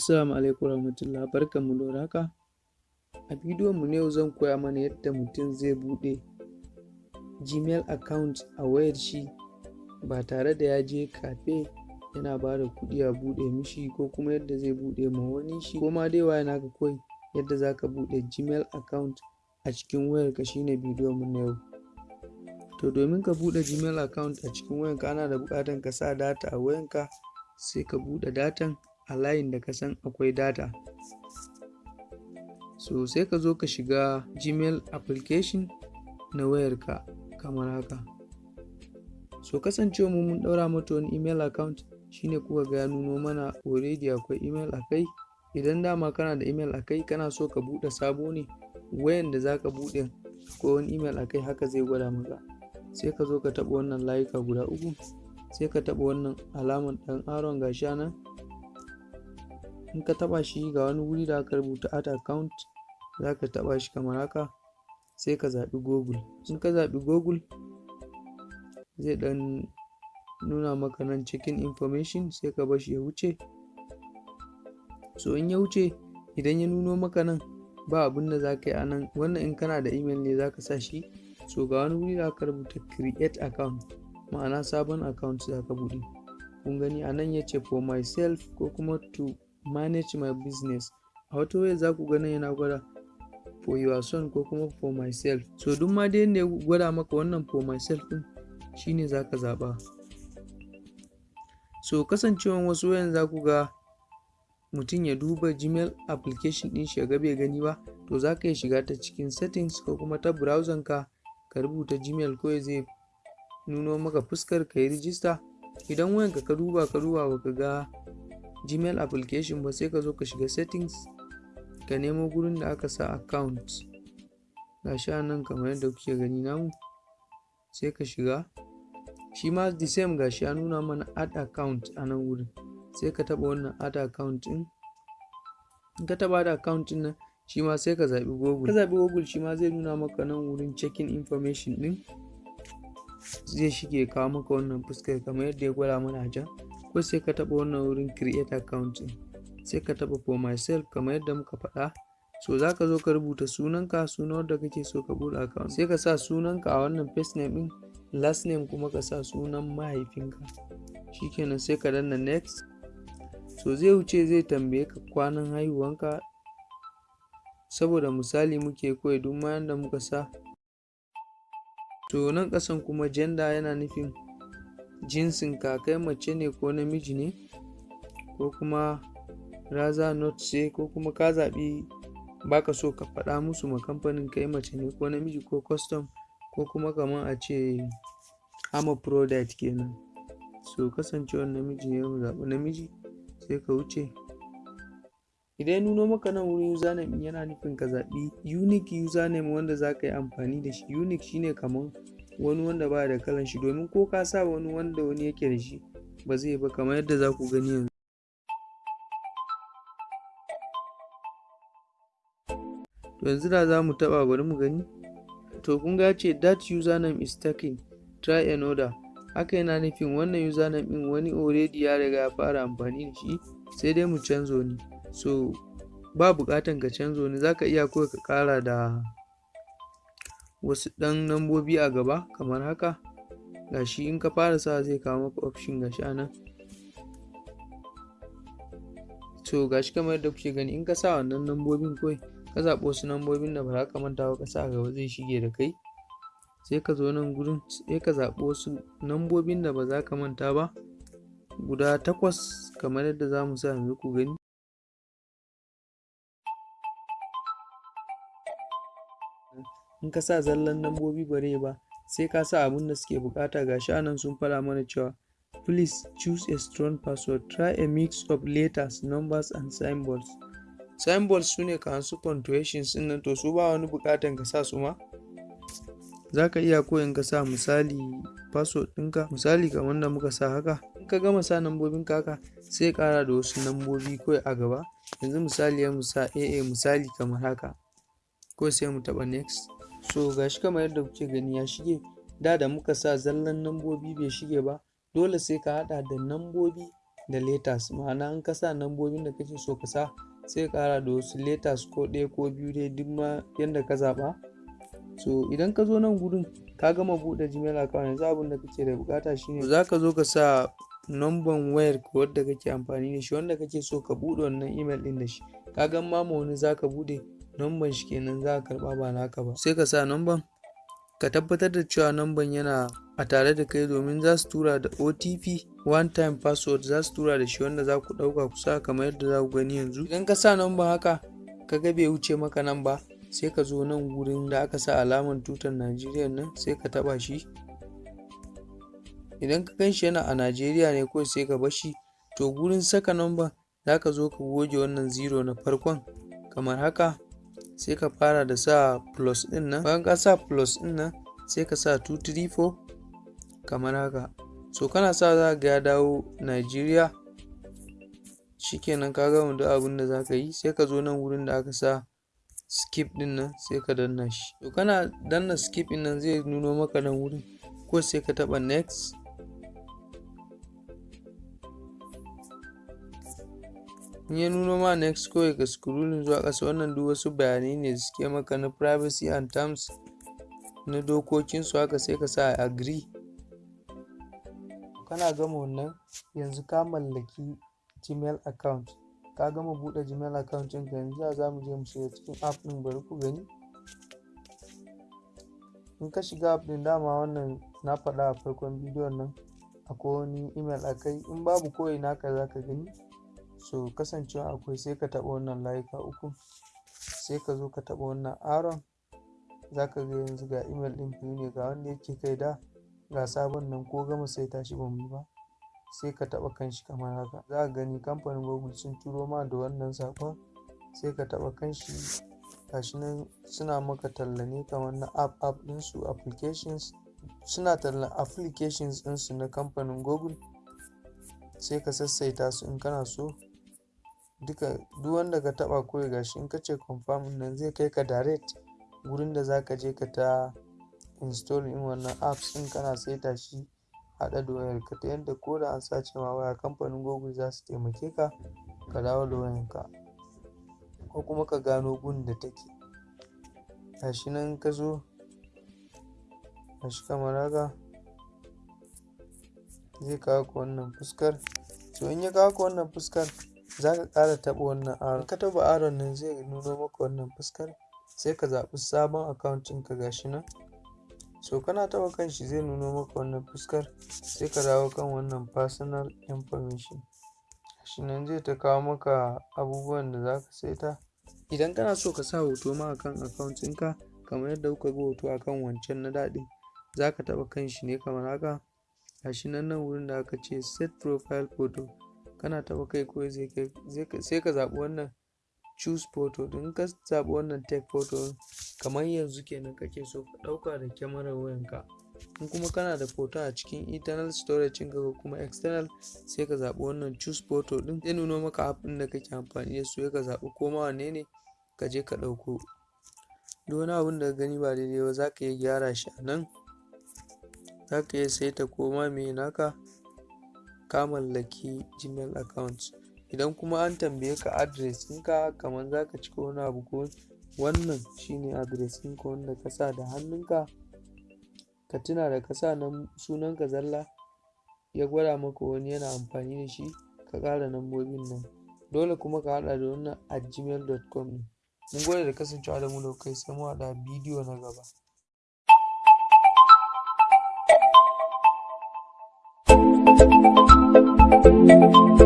Assalamu alaikum warahmatullah barkanmu da warhaka. A bidiyon mu yau zan koya mana yadda mutum zai buɗe Gmail account a wayar shi ba tare da ya je cafe yana ba da kuɗi a buɗe mishi ko kuma yadda zai buɗe ma wani shi ko ma dai waye naka kawai yadda za ka buɗe Gmail account a cikin wayarka shine bidiyon mu na yau. To domin ka buɗe Gmail account a cikin wayanka ana da buƙatar ka sa data a wayanka sai ka buɗe datan a layin da ka san akwai data. So sai ka zo ka shiga Gmail application na wayarka kamar haka. So kasancewa mu mun ɗaura mata wani email account shine kuka ga nuno mana already akwai email a kai. Idan dama kana da email a kai kana so ka buɗe sabo ne wayan da za ka buɗe ko wani email a kai haka zai gwada maka. Sai ka zo ka taɓa wannan layuka guda uku sai ka taɓa wannan alamar ɗan aron gashi nan in ka taɓa shi ga wani wuri da aka rubuta add account za ka taɓa shi kamar haka sai ka zaɓi google. In ka zaɓi google zai ɗan nuna maka nan checking information sai ka bar shi ya wuce. So in ya wuce idan ya nuno maka nan ba abin da za ka yi a nan. Wannan in kana da email ne za ka sa shi. So ga wani wuri da aka rubuta create account ma'ana sabon account za ka buɗe. Kun gani a nan ya ce for myself ko kuma to manage my business. A wata waya za ku gani yana gwada for your son ko kuma for myself. So duk ma dai ya gwada maka wannan for myself din shine za ka zaɓa. So kasancewan wasu wayan za ku ga mutum ya duba gmail application din shi ga bai gani ba to za ka iya shiga ta cikin settings ko kuma ta browser ka ka rubuta gmail kawai zai nuno maka fuskar ka yi rijista idan wayanka ka duba ka duba baka ga gmail application ba sai ka zo ka shiga settings ka nemo gurin da aka sa account ga shi nan kamar yadda kuke gani namu sai ka shiga. Shi ma the same ga shi ya nuna mana add account a nan wurin sai ka taba wannan add account din in ka taba da account ɗin nan shi ma sai ka zaɓi google. Ka zaɓi google shi ma zai nuna maka nan wurin checking information din zai shige kawo maka wannan fuskar kamar yadda ya gwada mana a can. Ko sai ka taɓa wannan wurin create account sai ka taɓa for myself kamar yadda muka faɗa. So za ka zo ka rubuta sunanka sunan wanda kake so ka buɗe account. Sai ka sa sunanka a wannan first name ɗin last name kuma ka sa sunan mahaifinka. Shikenan sai ka danna next. So zai wuce zai tambaye ka kwanan haihuwanka. Saboda misali muke koyi duk ma yanda muka sa. To nan ƙasan kuma gender yana nufin jinsin ka kai mace ne ko namiji ne ko kuma raza not ce ko kuma ka zaɓi baka so ka faɗa musu ma kamfanin kai mace ne ko namiji ko custom ko kuma kamar a ce ama product kenan. So kasancewar namiji ne mu zaɓi namiji sai ka wuce. Idan ya nuno maka nan wurin username yana nufin ka zaɓi unique username wanda za ka yi amfani da shi. Unique shine kamar wani wanda ba da kalan shi domin ko ka sa wani wanda wani yake da shi ba zai ba kamar yadda za ku gani yanzu. To yanzu da za mu taɓa bari mu gani. To kun ga ce that username is taken. Try another. Haka yana nufin wannan username ɗin wani already ya riga ya fara amfani da shi sai dai mu canzo ne so ba buƙatan ka canzo ne za ka iya kawai ka ƙara da wasu ɗan nambobi a gaba kamar haka. Gashi in ka fara sa zai kawo maka option gashi a nan. So gashi kamar yadda kuke gani in ka sa wannan nambobin kawai ka zaɓi wasu nambobin da ba za ka manta ba ka sa gaba zai shige da kai. Sai ka zo nan gurin sai ka zaɓi wasu nambobin da ba za ka manta ba. Guda takwas kamar yadda za mu sa yanzu ku gani. In ka sa zallan lambobi bare ba sai ka sa abin da suke buƙata. Ga a nan sun fara mana cewa please choose a strong password. Try a mix of letters numbers and symbols. Symbols su ne kan su punctuations ɗin nan. To su ba wani bukatan ka sa su ma. Za ka iya koyin ka sa misali password ɗinka misali kamar da muka sa haka. In ka gama sa nambobin haka sai kara da wasu nambobi kawai a gaba. Yanzu misali ya musa aa misali kamar haka. Ko sai mu taɓa next. So gashi kamar yadda kuke gani ya shige. Da da muka sa zallan nambobi bai shige ba dole sai ka hada da nambobi da letters. Ma'ana in ka sa nambobin da kake so ka sa sai ka ƙara da wasu letters ko ɗaya ko biyu dai duk ma yanda ka zaɓa. So idan ka zo nan gurin ka gama buɗe gmail account yanzu abin da kake da buƙata shine za ka zo ka sa numban wayar ka wadda kake amfani da shi wanda kake so ka buɗe wannan email ɗin da shi. Ka ga ma wani za ka buɗe numban shi kenan za ka karɓa ba naka ba. Sai ka sa numban ka tabbatar da cewa numban yana a tare da kai domin za su tura da otp one time password za su tura da shi wanda za ku ɗauka ku sa kamar yadda za ku gani yanzu. Idan ka sa numban haka ka ga bai wuce maka nan ba sai ka zo nan gurin da aka sa alaman tutar najeriya nan sai ka taɓa shi. Idan ka gan shi yana a najeriya ne kawai sai ka bar shi. To gurin saka numban za ka zo ka goge wannan zero na farkon. Kamar haka sai ka fara da sa plus ɗin nan. Bayan ka sa plus ɗin nan sai ka sa 234 kamar haka. So kana sa za ga ya dawo Nigeria. Shikenan ka gama duk abin da za ka yi sai ka zo nan wurin da aka sa skip ɗin nan sai ka danna shi. To kana danna skip ɗin nan zai nuno maka nan wurin ko sai ka taba next. In ya nuno ma next kawai ka scrolling zuwa ƙasa wannan duk wasu bayanai ne suke maka na privacy and terms na dokokin su haka sai ka sa agree. Kana gama wannan yanzu ka mallaki gmail account. Ka gama buɗe gmail account ɗinka yanzu za mu je mu shiga cikin app ɗin bari ku gani. In ka shiga app ɗin dama wannan na faɗa a farkon bidiyon nan akwai wani email a kai. In babu kawai naka za ka gani. So kasancewa akwai sai ka taɓa wannan layuka uku sai ka zo ka taɓa wannan aron. Za ka ga yanzu ga email ɗin biyu ne ga wanda yake kai da ga sabon nan ko gama sai tashi ba mu ba sai ka taɓa kanshi kamar haka. Za ka gani kamfanin google sun turo ma da wannan saƙon sai ka taɓa kanshi gashi nan suna maka talla ne kamar na app app ɗinsu applications. Suna tallan applications ɗinsu na kamfanin google. Sai ka sassaita su in kana so. Duka duk wanda ka taba kawai gashi in ka ce confirm nan zai kai ka direct gurin da zaka je ka ta install in wannan apps din kana saita shi haɗa da wayar ka ta yadda ko da an sace ma waya kamfanin google za su taimake ka ka dawo da wayan ka ko kuma ka gano gun da take. Gashi nan ka zo gashi kamar haka zai kawo ka wannan fuskar. To in ya kawo ka wannan fuskar za ka ƙara taɓa wannan aron. Ka taɓa aron nan zai nuno maka wannan fuskar sai ka zaɓi sabon account ɗinka nan. So kana taɓa kan shi zai nuno maka wannan fuskar sai ka dawo kan wannan personal information. Shi nan zai ta kawo maka abubuwan da za ka saita. Idan kana so ka sa hoto ma akan account ɗinka kamar yadda kuka ga hoto akan wancan na daɗin za ka taɓa kan shi ne kamar haka. Gashi nan nan wurin da aka ce set profile photo. Kana taɓa kai ko sai ka zaɓi wannan choose photo. Din ka zaɓi wannan take photo kamar yanzu kenan kake so ka ɗauka da kyamarar wayanka. In kuma kana da photo a cikin internal storage ɗinka ko kuma external sai ka zaɓi wannan choose photo din zai nuno maka app da kake amfani da su ka zaɓi ko ma wanne ne ka je ka ɗauko. Duk wani abun da ka gani ba daidai ba za ka iya gyara shi a nan. Za ka iya saita koma me naka. Ka mallaki gmail account. Idan kuma an tambaye ka address ɗinka kamar za ka cika wani abu ko wannan shine address ɗinka wanda ka sa da hannunka ka tuna da ka sa nan sunanka zalla ya gwada maka wani yana amfani da shi ka ƙara lambobin nan. Dole kuma ka haɗa da wannan at gmail.com mun gode da kasancewa da mu da kai sai mu haɗa bidiyo na gaba. 嗯。